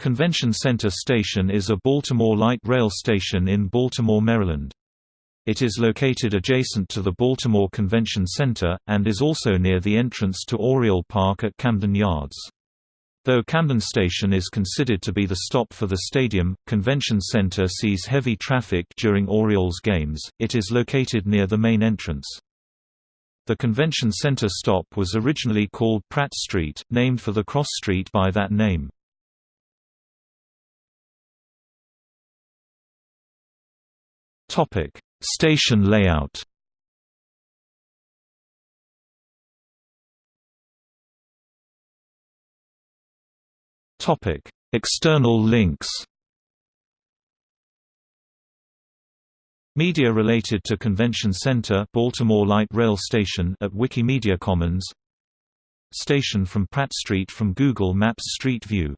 Convention Center Station is a Baltimore light rail station in Baltimore, Maryland. It is located adjacent to the Baltimore Convention Center, and is also near the entrance to Oriole Park at Camden Yards. Though Camden Station is considered to be the stop for the stadium, Convention Center sees heavy traffic during Orioles games, it is located near the main entrance. The Convention Center stop was originally called Pratt Street, named for the cross street by that name. Topic: Station layout. Topic: External links. Media related to Convention Center Baltimore Light Rail Station at Wikimedia Commons Station from Pratt Street from Google Maps Street View